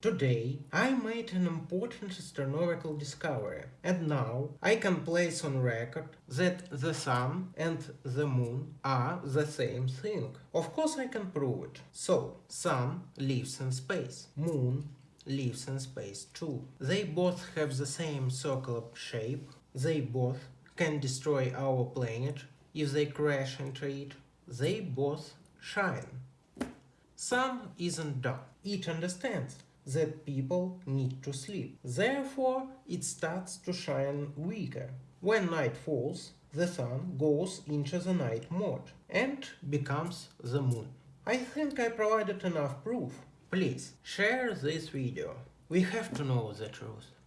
Today I made an important astronomical discovery and now I can place on record that the sun and the moon are the same thing. Of course I can prove it. So, sun lives in space, moon lives in space too. They both have the same circular shape, they both can destroy our planet if they crash into it, they both shine. Sun isn't dumb, it understands that people need to sleep. Therefore, it starts to shine weaker. When night falls, the sun goes into the night mode and becomes the moon. I think I provided enough proof. Please, share this video. We have to know the truth.